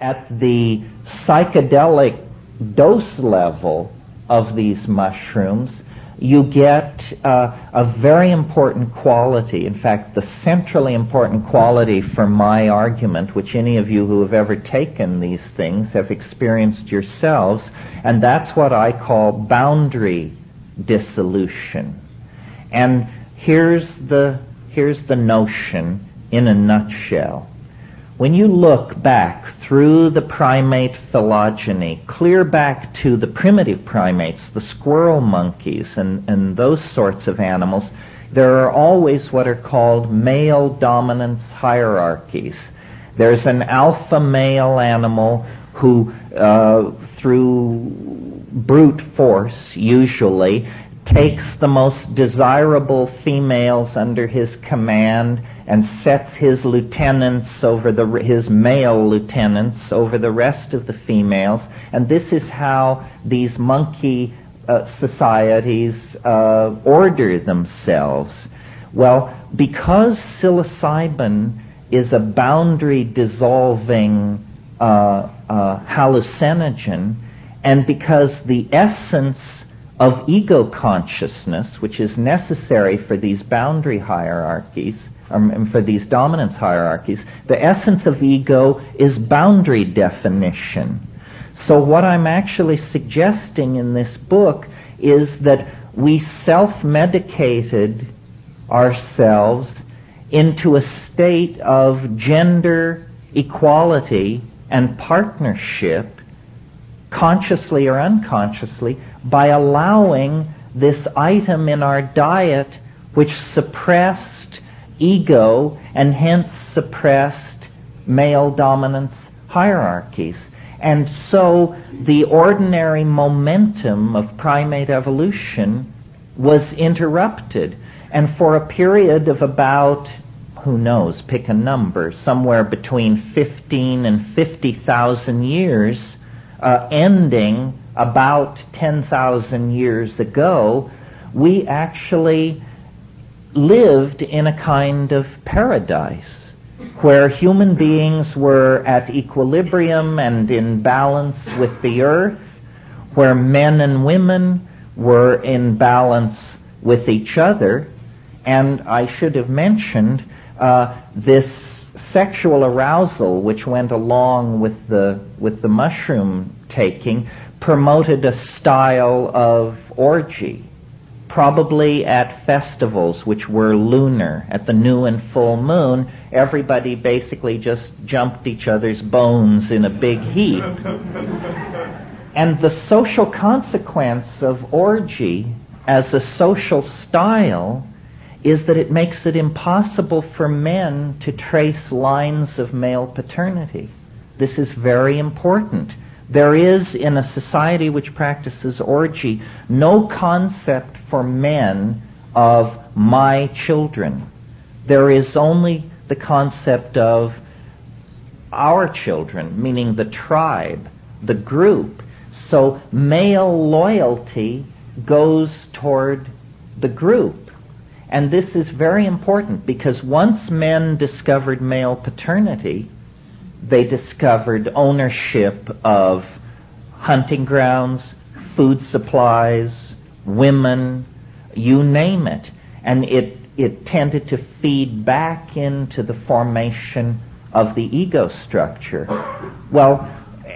at the psychedelic dose level of these mushrooms, you get uh, a very important quality, in fact, the centrally important quality for my argument, which any of you who have ever taken these things have experienced yourselves, and that's what I call boundary dissolution. And here's the, here's the notion in a nutshell. When you look back through the primate phylogeny, clear back to the primitive primates, the squirrel monkeys, and, and those sorts of animals, there are always what are called male dominance hierarchies. There's an alpha male animal who, uh, through brute force, usually, takes the most desirable females under his command and sets his lieutenants over the, his male lieutenants over the rest of the females. And this is how these monkey uh, societies uh, order themselves. Well, because psilocybin is a boundary dissolving uh, uh, hallucinogen, and because the essence of ego consciousness, which is necessary for these boundary hierarchies, um, for these dominance hierarchies, the essence of ego is boundary definition. So what I'm actually suggesting in this book is that we self-medicated ourselves into a state of gender equality and partnership, consciously or unconsciously, by allowing this item in our diet which suppressed ego and hence suppressed male dominance hierarchies. And so the ordinary momentum of primate evolution was interrupted. And for a period of about, who knows, pick a number, somewhere between 15 and 50,000 years, uh, ending about 10,000 years ago, we actually lived in a kind of paradise where human beings were at equilibrium and in balance with the earth, where men and women were in balance with each other, and I should have mentioned uh, this sexual arousal which went along with the with the mushroom taking promoted a style of orgy probably at festivals which were lunar, at the new and full moon, everybody basically just jumped each other's bones in a big heap. and the social consequence of orgy as a social style is that it makes it impossible for men to trace lines of male paternity. This is very important. There is, in a society which practices orgy, no concept for men of my children. There is only the concept of our children, meaning the tribe, the group. So male loyalty goes toward the group. And this is very important because once men discovered male paternity, they discovered ownership of hunting grounds, food supplies, women, you name it. And it, it tended to feed back into the formation of the ego structure. Well,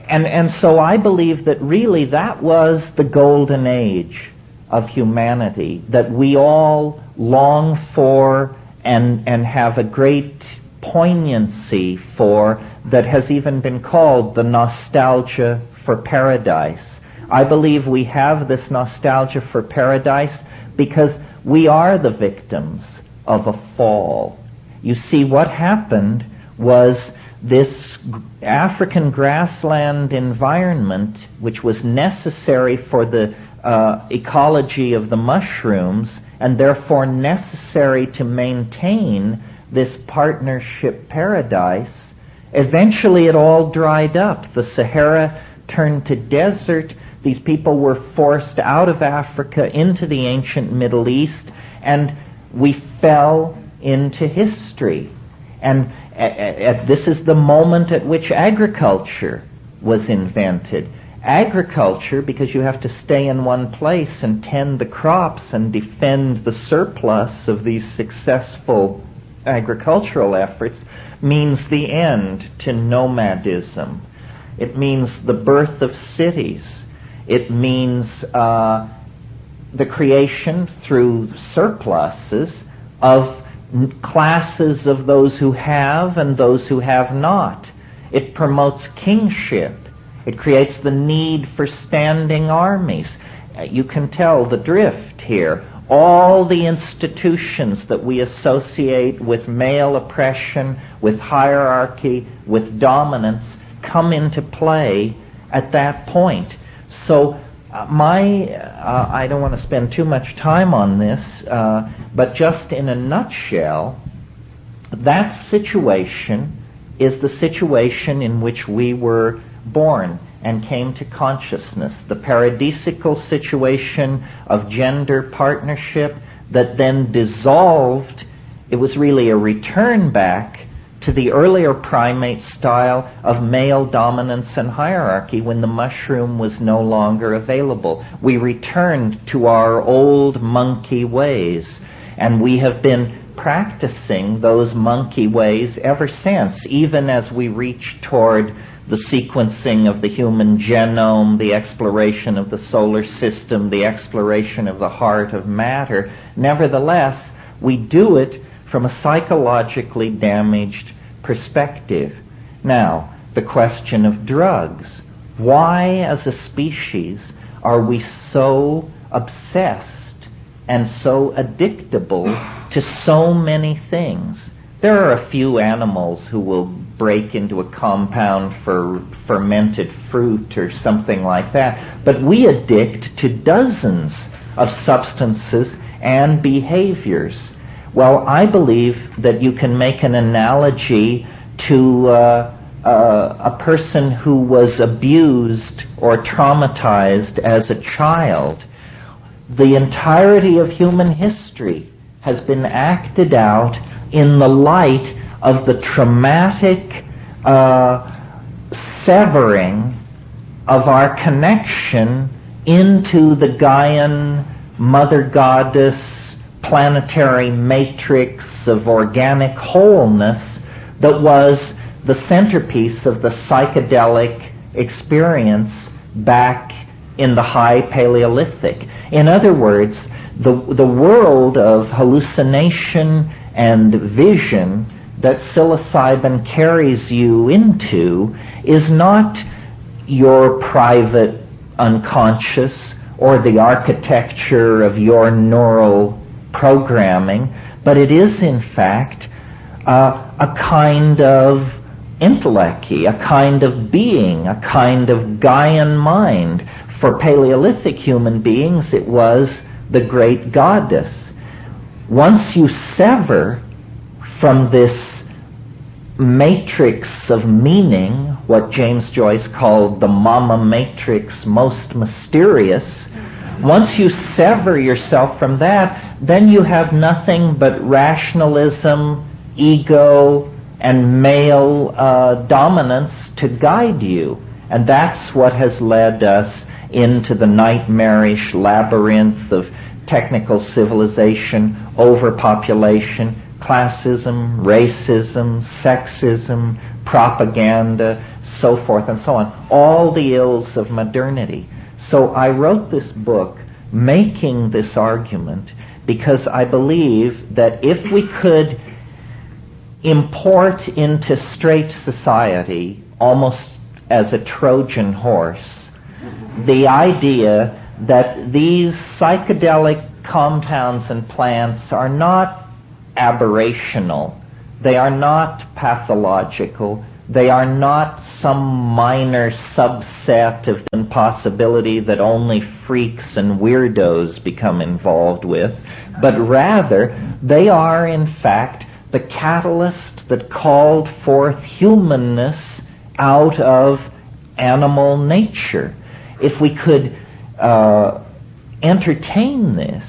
and, and so I believe that really that was the golden age of humanity, that we all long for and, and have a great poignancy for that has even been called the nostalgia for paradise. I believe we have this nostalgia for paradise because we are the victims of a fall. You see, what happened was this African grassland environment, which was necessary for the uh, ecology of the mushrooms, and therefore necessary to maintain this partnership paradise, eventually it all dried up. The Sahara turned to desert. These people were forced out of Africa into the ancient Middle East, and we fell into history. And this is the moment at which agriculture was invented. Agriculture, because you have to stay in one place and tend the crops and defend the surplus of these successful agricultural efforts, means the end to nomadism. It means the birth of cities. It means uh, the creation through surpluses of classes of those who have and those who have not. It promotes kingship. It creates the need for standing armies. Uh, you can tell the drift here. All the institutions that we associate with male oppression, with hierarchy, with dominance, come into play at that point. So uh, my, uh, I don't want to spend too much time on this, uh, but just in a nutshell, that situation is the situation in which we were born and came to consciousness. The paradisical situation of gender partnership that then dissolved, it was really a return back to the earlier primate style of male dominance and hierarchy when the mushroom was no longer available. We returned to our old monkey ways, and we have been practicing those monkey ways ever since, even as we reach toward the sequencing of the human genome, the exploration of the solar system, the exploration of the heart of matter. Nevertheless, we do it from a psychologically damaged perspective. Now, the question of drugs. Why, as a species, are we so obsessed and so addictable to so many things? There are a few animals who will break into a compound for fermented fruit or something like that, but we addict to dozens of substances and behaviors well, I believe that you can make an analogy to uh, uh, a person who was abused or traumatized as a child. The entirety of human history has been acted out in the light of the traumatic uh, severing of our connection into the Gaian mother goddess planetary matrix of organic wholeness that was the centerpiece of the psychedelic experience back in the high Paleolithic. In other words, the, the world of hallucination and vision that psilocybin carries you into is not your private unconscious or the architecture of your neural programming, but it is in fact uh, a kind of intellect, a kind of being, a kind of Gaian mind. For Paleolithic human beings, it was the great goddess. Once you sever from this matrix of meaning, what James Joyce called the mama matrix most mysterious, once you sever yourself from that, then you have nothing but rationalism, ego, and male uh, dominance to guide you. And that's what has led us into the nightmarish labyrinth of technical civilization, overpopulation, classism, racism, sexism, propaganda, so forth and so on. All the ills of modernity. So I wrote this book making this argument because I believe that if we could import into straight society almost as a Trojan horse the idea that these psychedelic compounds and plants are not aberrational, they are not pathological, they are not some minor subset of impossibility that only freaks and weirdos become involved with, but rather they are in fact the catalyst that called forth humanness out of animal nature. If we could uh, entertain this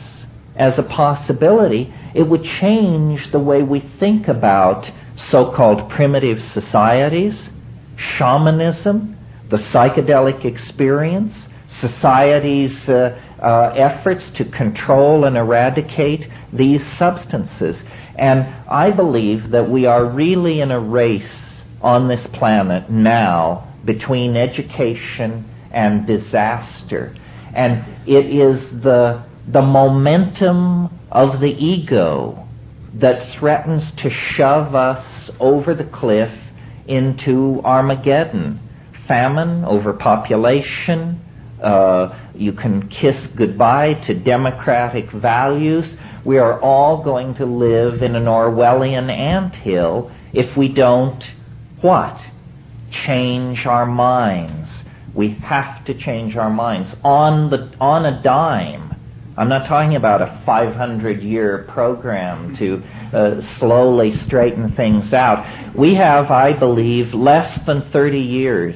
as a possibility, It would change the way we think about so-called primitive societies, shamanism, the psychedelic experience, society's uh, uh, efforts to control and eradicate these substances. And I believe that we are really in a race on this planet now between education and disaster. And it is the, the momentum of the ego that threatens to shove us over the cliff into Armageddon. Famine, overpopulation, uh, you can kiss goodbye to democratic values. We are all going to live in an Orwellian anthill if we don't what? Change our minds. We have to change our minds on the on a dime. I'm not talking about a 500 year program to uh, slowly straighten things out. We have, I believe, less than 30 years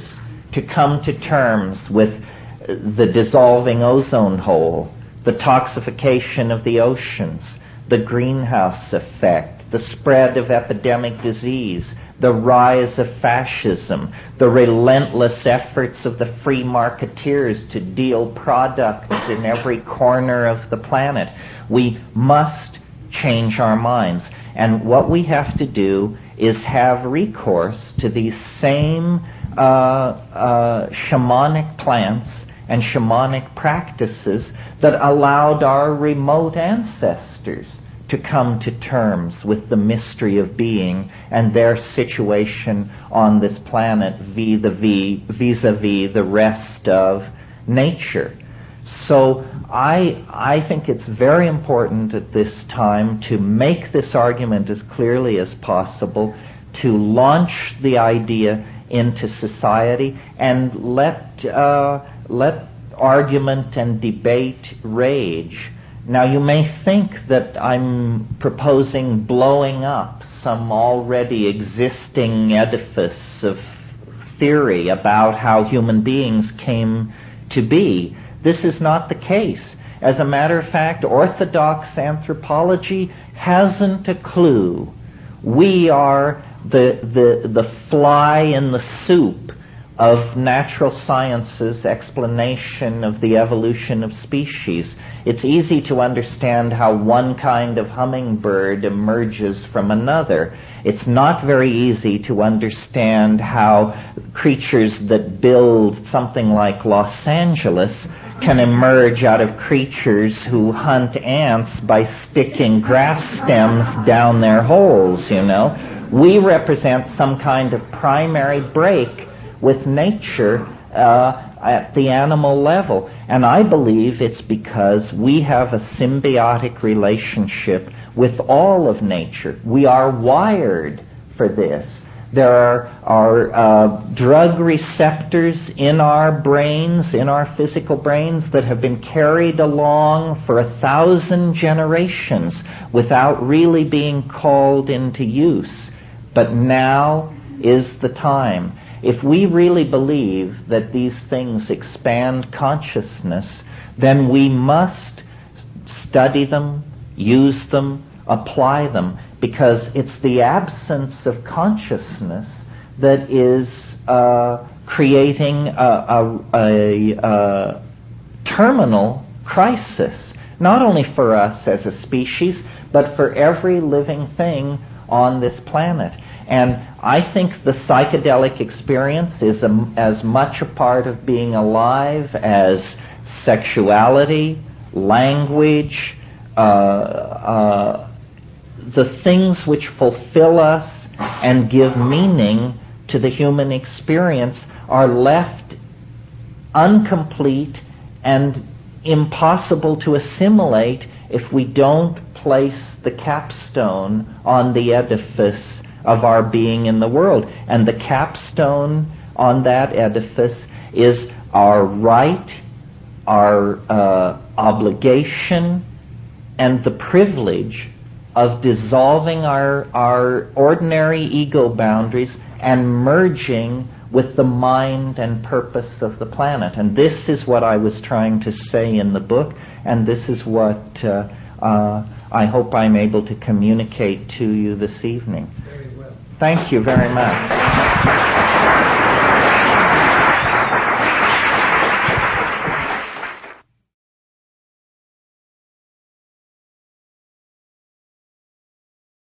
to come to terms with the dissolving ozone hole, the toxification of the oceans, the greenhouse effect, the spread of epidemic disease, the rise of fascism, the relentless efforts of the free marketeers to deal products in every corner of the planet. We must change our minds. And what we have to do is have recourse to these same uh, uh, shamanic plants and shamanic practices that allowed our remote ancestors to come to terms with the mystery of being and their situation on this planet vis-a-vis the rest of nature. So I, I think it's very important at this time to make this argument as clearly as possible, to launch the idea into society and let, uh, let argument and debate rage now you may think that I'm proposing blowing up some already existing edifice of theory about how human beings came to be. This is not the case. As a matter of fact, orthodox anthropology hasn't a clue. We are the, the, the fly in the soup of natural science's explanation of the evolution of species. It's easy to understand how one kind of hummingbird emerges from another. It's not very easy to understand how creatures that build something like Los Angeles can emerge out of creatures who hunt ants by sticking grass stems down their holes, you know. We represent some kind of primary break with nature uh, at the animal level. And I believe it's because we have a symbiotic relationship with all of nature. We are wired for this. There are, are uh, drug receptors in our brains, in our physical brains, that have been carried along for a thousand generations without really being called into use. But now is the time. If we really believe that these things expand consciousness, then we must study them, use them, apply them, because it's the absence of consciousness that is uh, creating a, a, a, a terminal crisis, not only for us as a species, but for every living thing on this planet. And I think the psychedelic experience is a, as much a part of being alive as sexuality, language, uh, uh, the things which fulfill us and give meaning to the human experience are left incomplete and impossible to assimilate if we don't place the capstone on the edifice of our being in the world. And the capstone on that edifice is our right, our uh, obligation, and the privilege of dissolving our, our ordinary ego boundaries and merging with the mind and purpose of the planet. And this is what I was trying to say in the book, and this is what uh, uh, I hope I'm able to communicate to you this evening. Thank you very much.